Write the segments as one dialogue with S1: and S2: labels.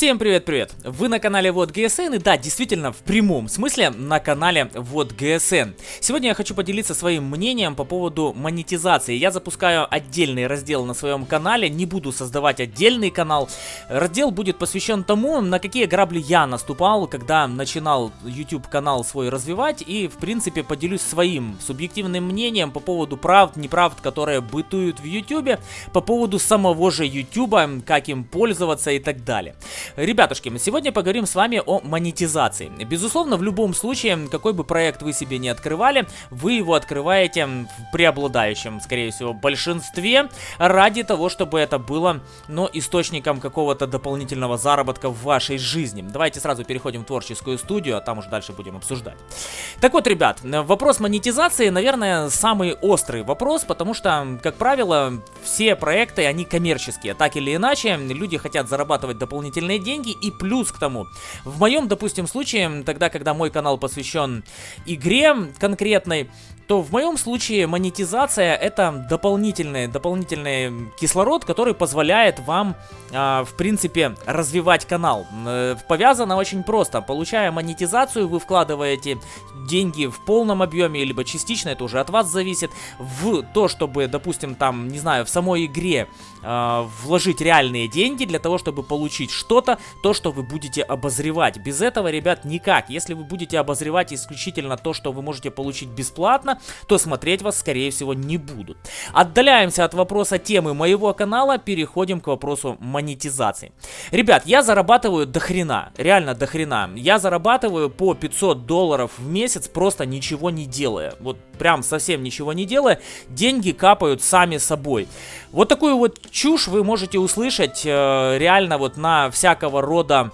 S1: Всем привет-привет! Вы на канале Вот ГСН и да, действительно, в прямом смысле на канале Вот ГСН. Сегодня я хочу поделиться своим мнением по поводу монетизации. Я запускаю отдельный раздел на своем канале, не буду создавать отдельный канал. Раздел будет посвящен тому, на какие грабли я наступал, когда начинал YouTube канал свой развивать и, в принципе, поделюсь своим субъективным мнением по поводу правд, неправд, которые бытуют в YouTube, по поводу самого же YouTube, как им пользоваться и так далее. Ребятушки, сегодня поговорим с вами о монетизации. Безусловно, в любом случае, какой бы проект вы себе не открывали, вы его открываете в преобладающем, скорее всего, большинстве ради того, чтобы это было, но источником какого-то дополнительного заработка в вашей жизни. Давайте сразу переходим в творческую студию, а там уже дальше будем обсуждать. Так вот, ребят, вопрос монетизации, наверное, самый острый вопрос, потому что, как правило, все проекты, они коммерческие. Так или иначе, люди хотят зарабатывать дополнительные деньги и плюс к тому. В моем, допустим, случае, тогда, когда мой канал посвящен игре конкретной, то в моем случае монетизация это дополнительный, дополнительный кислород, который позволяет вам, э, в принципе, развивать канал. Э, повязано очень просто. Получая монетизацию, вы вкладываете деньги в полном объеме, либо частично, это уже от вас зависит, в то, чтобы, допустим, там, не знаю, в самой игре э, вложить реальные деньги для того, чтобы получить что-то, то, что вы будете обозревать. Без этого, ребят, никак. Если вы будете обозревать исключительно то, что вы можете получить бесплатно, то смотреть вас, скорее всего, не будут. Отдаляемся от вопроса темы моего канала, переходим к вопросу монетизации. Ребят, я зарабатываю до хрена, реально до хрена. Я зарабатываю по 500 долларов в месяц, просто ничего не делая. Вот прям совсем ничего не делая, деньги капают сами собой. Вот такую вот чушь вы можете услышать э, реально вот на всякого рода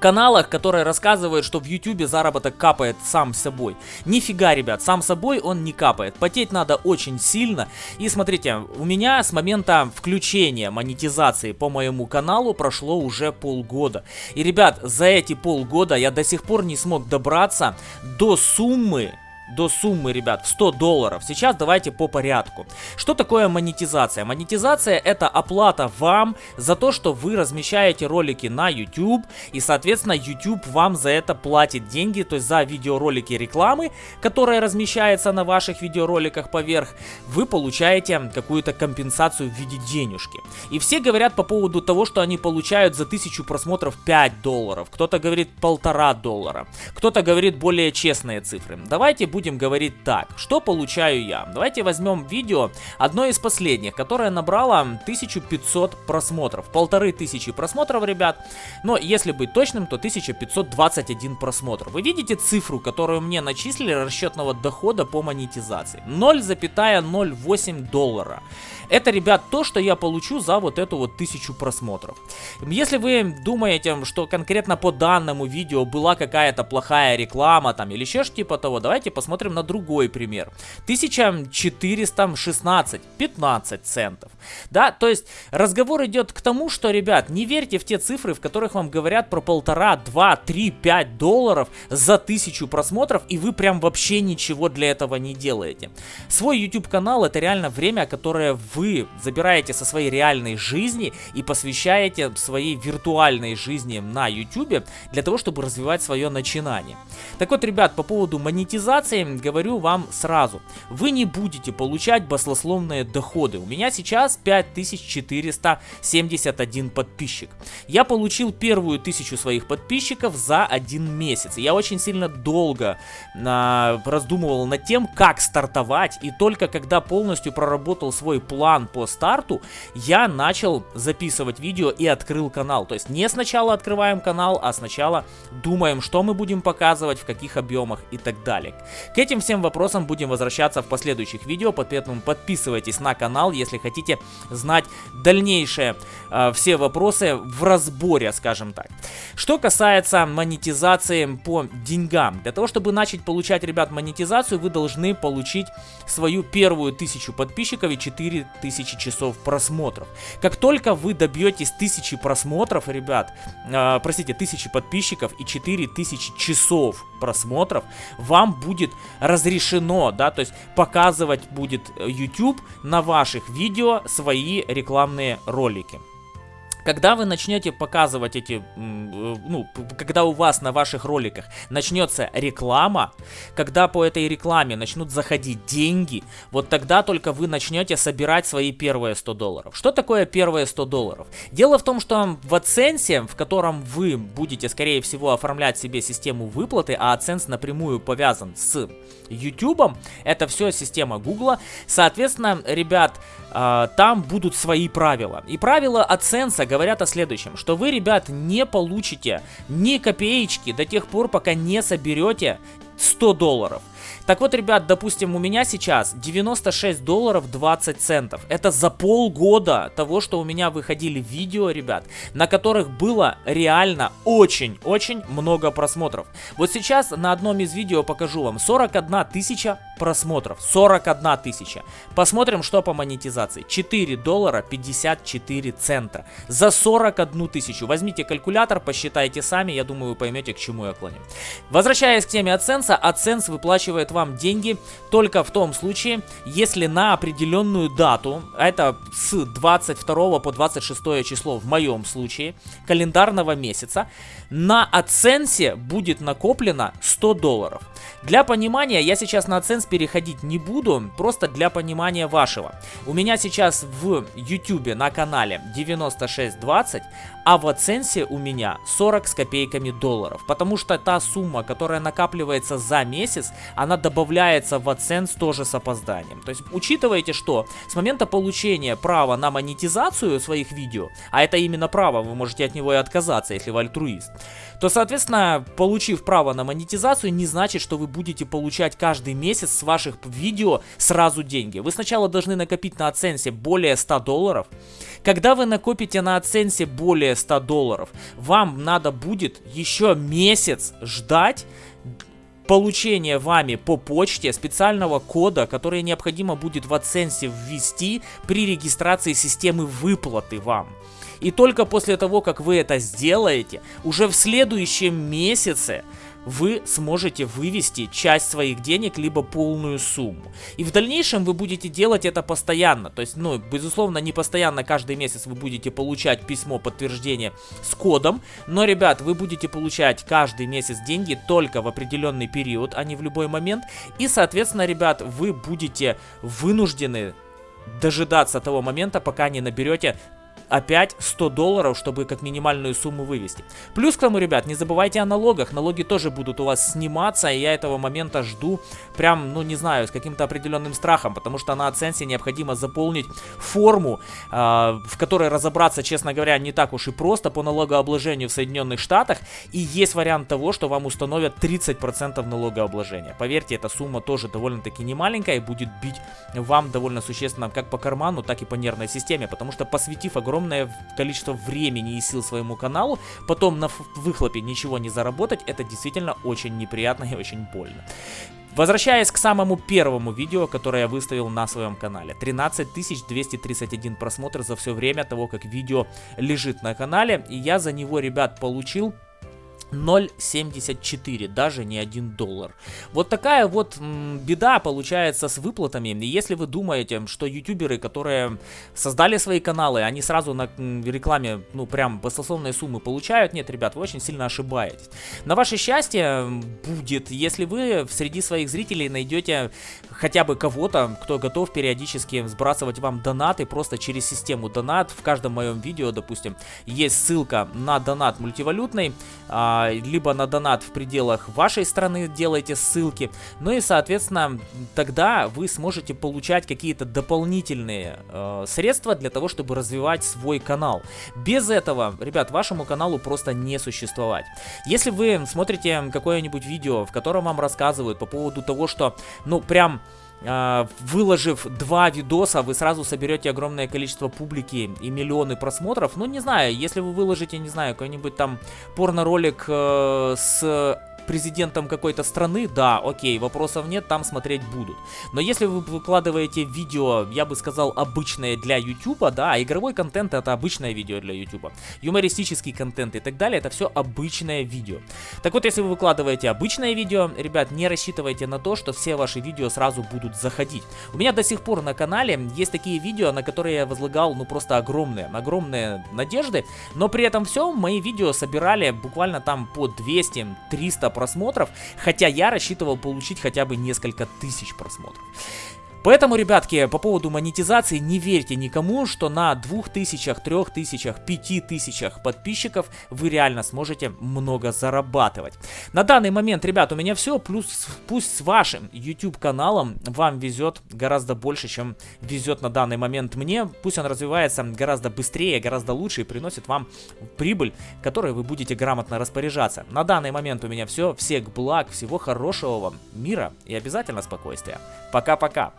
S1: каналах, которые рассказывают, что в ютубе заработок капает сам собой. Нифига, ребят, сам собой он не капает. Потеть надо очень сильно. И смотрите, у меня с момента включения монетизации по моему каналу прошло уже полгода. И, ребят, за эти полгода я до сих пор не смог добраться до суммы до суммы, ребят, в 100 долларов. Сейчас давайте по порядку. Что такое монетизация? Монетизация это оплата вам за то, что вы размещаете ролики на YouTube, и, соответственно, YouTube вам за это платит деньги, то есть за видеоролики рекламы, которая размещается на ваших видеороликах поверх, вы получаете какую-то компенсацию в виде денежки. И все говорят по поводу того, что они получают за 1000 просмотров 5 долларов, кто-то говорит полтора доллара, кто-то говорит более честные цифры. Давайте будем говорить так. Что получаю я? Давайте возьмем видео, одно из последних, которое набрало 1500 просмотров. Полторы тысячи просмотров, ребят. Но если быть точным, то 1521 просмотр. Вы видите цифру, которую мне начислили расчетного дохода по монетизации? 0,08 доллара. Это, ребят, то, что я получу за вот эту вот тысячу просмотров. Если вы думаете, что конкретно по данному видео была какая-то плохая реклама там или еще что типа того, давайте посмотрим на другой пример. 1416, 15 центов. Да, то есть разговор идет к тому, что, ребят, не верьте в те цифры, в которых вам говорят про полтора, два, три, пять долларов за тысячу просмотров, и вы прям вообще ничего для этого не делаете. Свой YouTube канал это реально время, которое вы забираете со своей реальной жизни и посвящаете своей виртуальной жизни на YouTube для того, чтобы развивать свое начинание. Так вот, ребят, по поводу монетизации говорю вам сразу. Вы не будете получать баслословные доходы. У меня сейчас 5471 подписчик. Я получил первую тысячу своих подписчиков за один месяц. Я очень сильно долго а, раздумывал над тем, как стартовать. И только когда полностью проработал свой план по старту, я начал записывать видео и открыл канал. То есть не сначала открываем канал, а сначала думаем, что мы будем показывать, в каких объемах и так далее. К этим всем вопросам будем возвращаться в последующих видео, поэтому подписывайтесь на канал, если хотите знать дальнейшие э, все вопросы в разборе, скажем так. Что касается монетизации по деньгам. Для того, чтобы начать получать, ребят, монетизацию, вы должны получить свою первую тысячу подписчиков и 4000 часов просмотров. Как только вы добьетесь тысячи просмотров, ребят, э, простите, тысячи подписчиков и 4000 часов просмотров, вам будет разрешено, да, то есть показывать будет YouTube на ваших видео свои рекламные ролики. Когда вы начнете показывать эти, э, ну, когда у вас на ваших роликах начнется реклама, когда по этой рекламе начнут заходить деньги, вот тогда только вы начнете собирать свои первые 100 долларов. Что такое первые 100 долларов? Дело в том, что в AdSense, в котором вы будете, скорее всего, оформлять себе систему выплаты, а AdSense напрямую повязан с YouTube, это все система Google, соответственно, ребят, а, там будут свои правила. И правила AdSense говорят о следующем, что вы, ребят, не получите ни копеечки до тех пор, пока не соберете 100 долларов. Так вот, ребят, допустим, у меня сейчас 96 долларов 20 центов. Это за полгода того, что у меня выходили видео, ребят, на которых было реально очень-очень много просмотров. Вот сейчас на одном из видео покажу вам 41 тысяча просмотров. 41 тысяча. Посмотрим, что по монетизации. 4 доллара 54 цента. За 41 тысячу. Возьмите калькулятор, посчитайте сами, я думаю, вы поймете, к чему я клоню. Возвращаясь к теме AdSense, AdSense выплачивает вам деньги только в том случае, если на определенную дату, это с 22 по 26 число в моем случае, календарного месяца, на AdSense будет накоплено 100 долларов. Для понимания, я сейчас на AdSense переходить не буду, просто для понимания вашего. У меня сейчас в YouTube на канале 9620, а в AdSense у меня 40 с копейками долларов. Потому что та сумма, которая накапливается за месяц, она добавляется в AdSense тоже с опозданием. То есть учитывайте, что с момента получения права на монетизацию своих видео, а это именно право, вы можете от него и отказаться, если вы альтруист, то, соответственно, получив право на монетизацию, не значит, что вы будете получать каждый месяц с ваших видео сразу деньги. Вы сначала должны накопить на AdSense более 100 долларов. Когда вы накопите на AdSense более 100 долларов, вам надо будет еще месяц ждать получения вами по почте специального кода, который необходимо будет в AdSense ввести при регистрации системы выплаты вам. И только после того, как вы это сделаете, уже в следующем месяце вы сможете вывести часть своих денег, либо полную сумму. И в дальнейшем вы будете делать это постоянно. То есть, ну, безусловно, не постоянно каждый месяц вы будете получать письмо подтверждения с кодом. Но, ребят, вы будете получать каждый месяц деньги только в определенный период, а не в любой момент. И, соответственно, ребят, вы будете вынуждены дожидаться того момента, пока не наберете опять 100 долларов, чтобы как минимальную сумму вывести. Плюс к тому, ребят, не забывайте о налогах. Налоги тоже будут у вас сниматься, и я этого момента жду прям, ну не знаю, с каким-то определенным страхом, потому что на оценке необходимо заполнить форму, э, в которой разобраться, честно говоря, не так уж и просто по налогообложению в Соединенных Штатах, и есть вариант того, что вам установят 30% налогообложения. Поверьте, эта сумма тоже довольно-таки немаленькая и будет бить вам довольно существенно как по карману, так и по нервной системе, потому что посвятив огромное огромное количество времени и сил своему каналу, потом на выхлопе ничего не заработать, это действительно очень неприятно и очень больно. Возвращаясь к самому первому видео, которое я выставил на своем канале. 13 231 просмотр за все время того, как видео лежит на канале. И я за него, ребят, получил 0.74, даже не 1 доллар. Вот такая вот беда получается с выплатами. Если вы думаете, что ютуберы, которые создали свои каналы, они сразу на рекламе, ну прям баснословные суммы получают, нет, ребят, вы очень сильно ошибаетесь. На ваше счастье будет, если вы среди своих зрителей найдете хотя бы кого-то, кто готов периодически сбрасывать вам донаты просто через систему донат. В каждом моем видео, допустим, есть ссылка на донат мультивалютный, а, либо на донат в пределах вашей страны делайте ссылки. Ну и, соответственно, тогда вы сможете получать какие-то дополнительные э, средства для того, чтобы развивать свой канал. Без этого, ребят, вашему каналу просто не существовать. Если вы смотрите какое-нибудь видео, в котором вам рассказывают по поводу того, что, ну, прям а, выложив два видоса, вы сразу соберете огромное количество публики и миллионы просмотров. Ну, не знаю, если вы выложите, не знаю, какой-нибудь там порно-ролик э, с президентом какой-то страны, да, окей, вопросов нет, там смотреть будут. Но если вы выкладываете видео, я бы сказал, обычное для YouTube, да, а игровой контент это обычное видео для YouTube, юмористический контент и так далее, это все обычное видео. Так вот, если вы выкладываете обычное видео, ребят, не рассчитывайте на то, что все ваши видео сразу будут заходить. У меня до сих пор на канале есть такие видео, на которые я возлагал, ну, просто огромные, огромные надежды, но при этом все, мои видео собирали буквально там по 200-300 просмотров, хотя я рассчитывал получить хотя бы несколько тысяч просмотров. Поэтому, ребятки, по поводу монетизации не верьте никому, что на 2000, 3000, 5000 подписчиков вы реально сможете много зарабатывать. На данный момент, ребят, у меня все, плюс пусть с вашим YouTube каналом вам везет гораздо больше, чем везет на данный момент мне. Пусть он развивается гораздо быстрее, гораздо лучше и приносит вам прибыль, которой вы будете грамотно распоряжаться. На данный момент у меня все. Всех благ, всего хорошего вам, мира и обязательно спокойствия. Пока-пока.